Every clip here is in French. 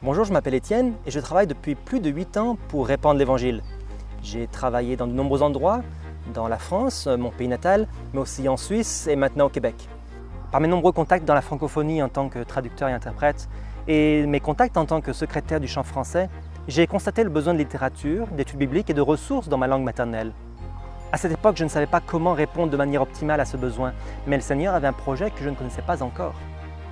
Bonjour, je m'appelle Étienne et je travaille depuis plus de 8 ans pour répandre l'Évangile. J'ai travaillé dans de nombreux endroits, dans la France, mon pays natal, mais aussi en Suisse et maintenant au Québec. Par mes nombreux contacts dans la francophonie en tant que traducteur et interprète et mes contacts en tant que secrétaire du chant français, j'ai constaté le besoin de littérature, d'études bibliques et de ressources dans ma langue maternelle. À cette époque, je ne savais pas comment répondre de manière optimale à ce besoin, mais le Seigneur avait un projet que je ne connaissais pas encore.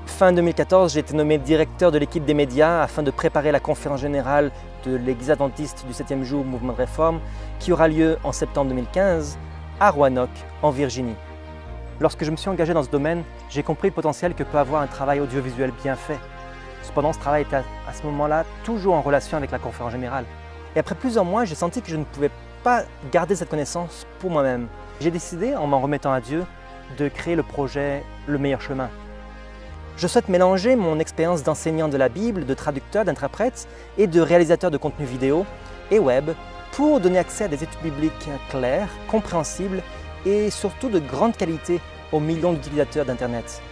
Fin 2014, j'ai été nommé directeur de l'équipe des médias afin de préparer la conférence générale de l'Église adventiste du 7e jour Mouvement de réforme qui aura lieu en septembre 2015 à Roanoke, en Virginie. Lorsque je me suis engagé dans ce domaine, j'ai compris le potentiel que peut avoir un travail audiovisuel bien fait. Cependant, ce travail était à ce moment-là toujours en relation avec la conférence générale. Et après plusieurs mois, j'ai senti que je ne pouvais pas garder cette connaissance pour moi-même. J'ai décidé, en m'en remettant à Dieu, de créer le projet Le meilleur chemin. Je souhaite mélanger mon expérience d'enseignant de la Bible, de traducteur, d'interprète et de réalisateur de contenu vidéo et web pour donner accès à des études bibliques claires, compréhensibles et surtout de grande qualité aux millions d'utilisateurs d'Internet.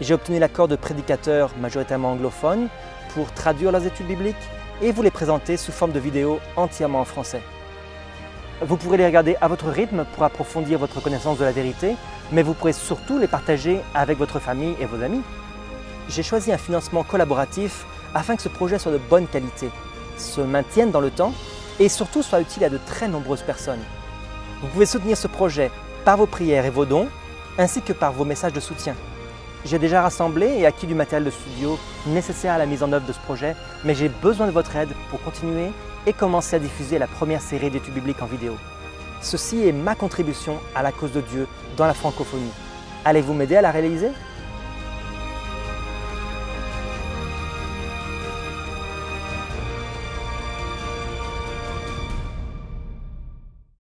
J'ai obtenu l'accord de prédicateurs majoritairement anglophones pour traduire leurs études bibliques et vous les présenter sous forme de vidéos entièrement en français. Vous pourrez les regarder à votre rythme pour approfondir votre connaissance de la vérité, mais vous pourrez surtout les partager avec votre famille et vos amis. J'ai choisi un financement collaboratif afin que ce projet soit de bonne qualité, se maintienne dans le temps et surtout soit utile à de très nombreuses personnes. Vous pouvez soutenir ce projet par vos prières et vos dons, ainsi que par vos messages de soutien. J'ai déjà rassemblé et acquis du matériel de studio nécessaire à la mise en œuvre de ce projet, mais j'ai besoin de votre aide pour continuer et commencer à diffuser la première série d'études bibliques en vidéo. Ceci est ma contribution à la cause de Dieu dans la francophonie. Allez-vous m'aider à la réaliser?